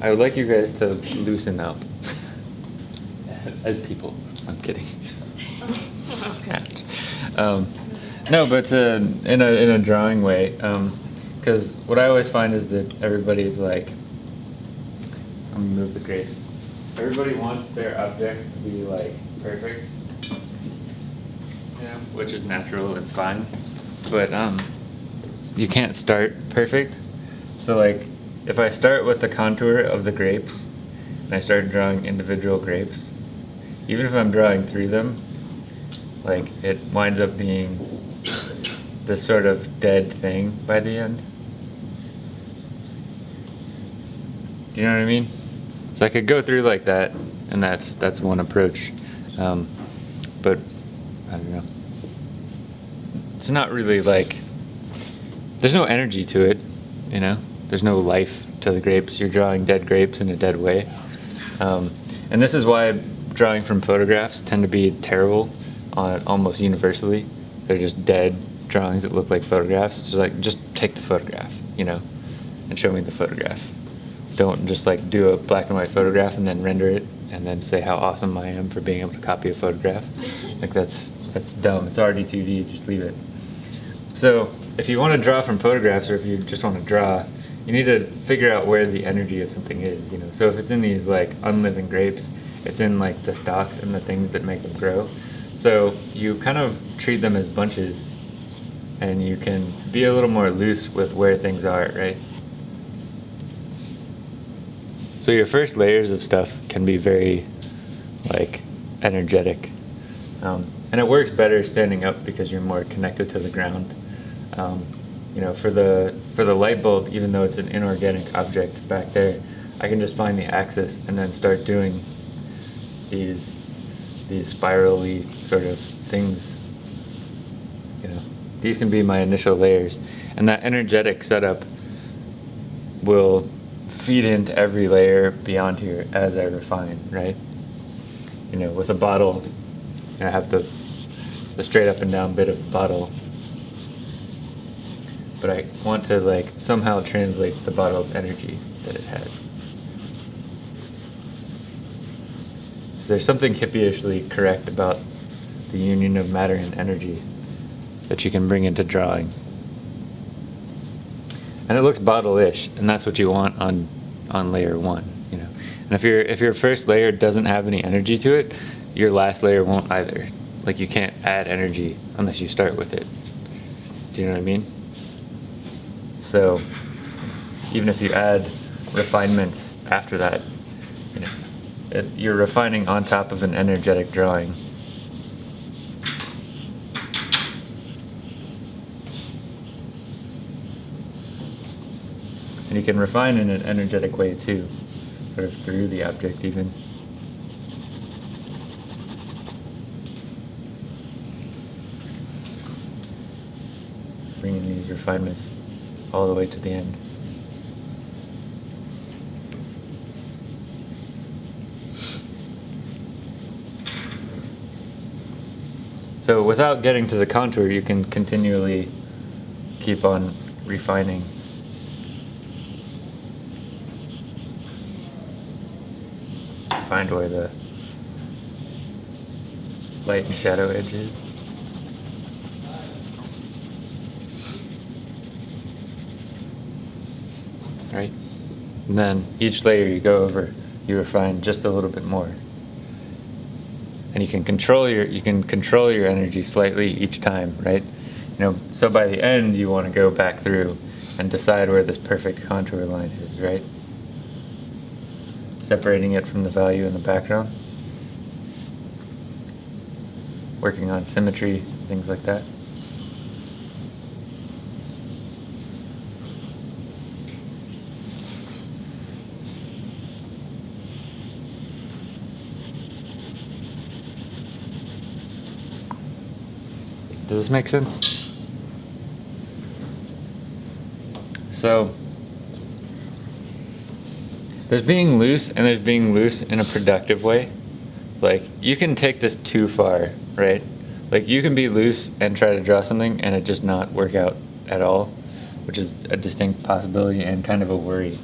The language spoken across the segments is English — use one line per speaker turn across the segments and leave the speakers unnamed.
I would like you guys to loosen up as people. I'm kidding. um, no, but uh, in a in a drawing way, because what I always find is that everybody's like, I'm gonna move the grapes. Everybody wants their objects to be like perfect, you know, which is natural and fine, but um, you can't start perfect. So like, if I start with the contour of the grapes, and I start drawing individual grapes, even if I'm drawing through them, like it winds up being this sort of dead thing by the end. Do you know what I mean? So I could go through like that, and that's that's one approach. Um, but I don't know. It's not really like there's no energy to it, you know. There's no life to the grapes. You're drawing dead grapes in a dead way, um, and this is why drawing from photographs tend to be terrible, on almost universally. They're just dead drawings that look like photographs. So like just take the photograph, you know, and show me the photograph don't just like do a black and white photograph and then render it and then say how awesome I am for being able to copy a photograph. Like that's that's dumb. It's already 2D. Just leave it. So if you want to draw from photographs or if you just want to draw, you need to figure out where the energy of something is. You know, so if it's in these like unliving grapes, it's in like the stalks and the things that make them grow. So you kind of treat them as bunches, and you can be a little more loose with where things are, right? So your first layers of stuff can be very like energetic. Um, and it works better standing up because you're more connected to the ground. Um, you know, for the for the light bulb, even though it's an inorganic object back there, I can just find the axis and then start doing these these spirally sort of things. You know, these can be my initial layers, and that energetic setup will feed into every layer beyond here as I refine, right? You know, with a bottle, I have the, the straight up and down bit of the bottle, but I want to like somehow translate the bottle's energy that it has. So there's something hippieishly correct about the union of matter and energy that you can bring into drawing and it looks bottle-ish, and that's what you want on on layer one. You know, and if your if your first layer doesn't have any energy to it, your last layer won't either. Like you can't add energy unless you start with it. Do you know what I mean? So even if you add refinements after that, you know, it, you're refining on top of an energetic drawing. And you can refine in an energetic way too, sort of through the object even. Bringing these refinements all the way to the end. So without getting to the contour, you can continually keep on refining find where the light and shadow edge is. Right? And then each layer you go over, you refine just a little bit more. And you can control your you can control your energy slightly each time, right? You know, so by the end you want to go back through and decide where this perfect contour line is, right? separating it from the value in the background. Working on symmetry, things like that. Does this make sense? So, there's being loose and there's being loose in a productive way. Like you can take this too far, right? Like you can be loose and try to draw something and it just not work out at all, which is a distinct possibility and kind of a worry.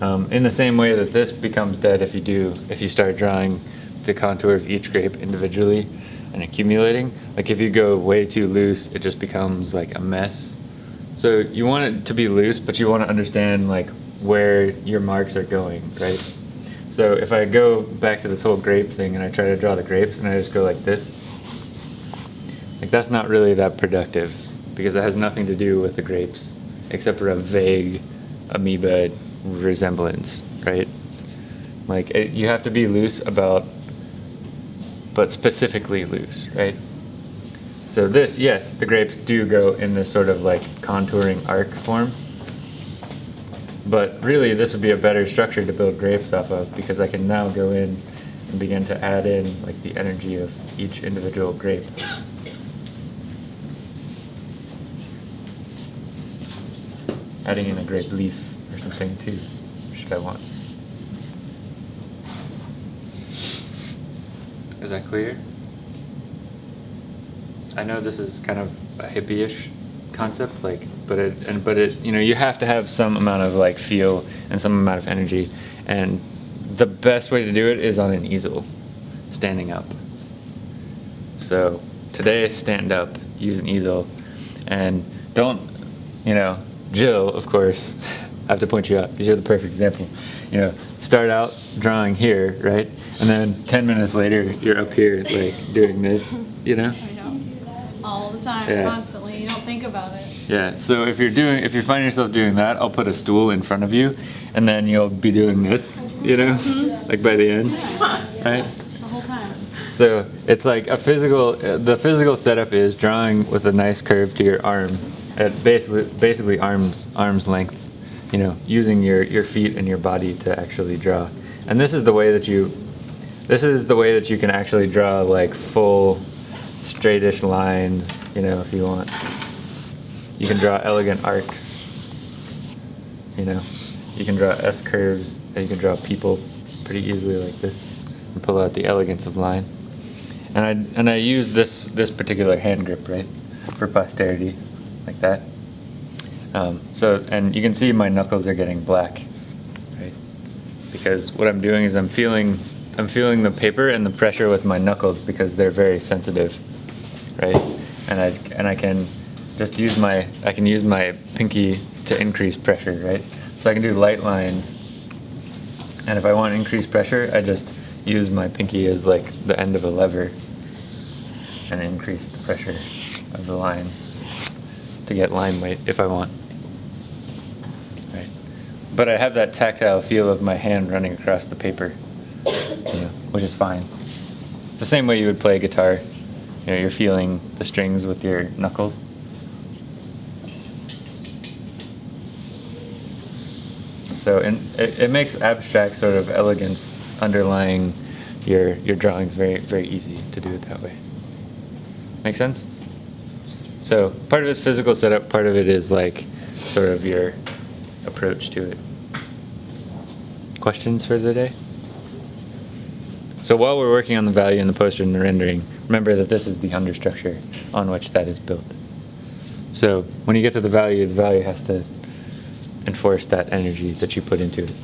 Um, in the same way that this becomes dead if you do, if you start drawing the contours of each grape individually and accumulating. Like if you go way too loose, it just becomes like a mess. So you want it to be loose, but you want to understand like where your marks are going, right? So if I go back to this whole grape thing and I try to draw the grapes and I just go like this, like that's not really that productive because it has nothing to do with the grapes except for a vague amoeba resemblance, right? Like it, you have to be loose about, but specifically loose, right? So this, yes, the grapes do go in this sort of like contouring arc form. But really, this would be a better structure to build grapes off of because I can now go in and begin to add in like the energy of each individual grape. Adding in a grape leaf or something too, should I want. Is that clear? I know this is kind of a hippie-ish concept, like, but it and but it you know you have to have some amount of like feel and some amount of energy, and the best way to do it is on an easel, standing up. So today, stand up, use an easel, and don't, you know, Jill, of course. I have to point you out because you're the perfect example. You know, start out drawing here, right, and then ten minutes later you're up here like doing this, you know.
I know. All the time,
Yeah.
constantly. You don't think about it.
Yeah, so if you're doing, if you find yourself doing that, I'll put a stool in front of you, and then you'll be doing this, you know, mm-hmm. like by the end, right?
The whole time.
So it's like a physical, the physical setup is drawing with a nice curve to your arm, at basically, basically arms, arm's length, you know, using your, your feet and your body to actually draw. And this is the way that you, this is the way that you can actually draw like full straightish lines, you know, if you want. You can draw elegant arcs. You know, you can draw S curves, and you can draw people pretty easily like this, and pull out the elegance of line. And I and I use this this particular hand grip right for posterity, like that. Um, so and you can see my knuckles are getting black, right? Because what I'm doing is I'm feeling I'm feeling the paper and the pressure with my knuckles because they're very sensitive, right? And I and I can just use my I can use my pinky to increase pressure, right? So I can do light lines. And if I want increased pressure, I just use my pinky as like the end of a lever and increase the pressure of the line to get line weight if I want. But I have that tactile feel of my hand running across the paper, you know, which is fine. It's the same way you would play guitar. You know, you're feeling the strings with your knuckles. So it, it makes abstract sort of elegance underlying your your drawings very very easy to do it that way. Make sense? So part of it's physical setup, part of it is like sort of your approach to it. Questions for the day? So while we're working on the value and the poster and the rendering, remember that this is the understructure on which that is built. So when you get to the value, the value has to enforce that energy that you put into it.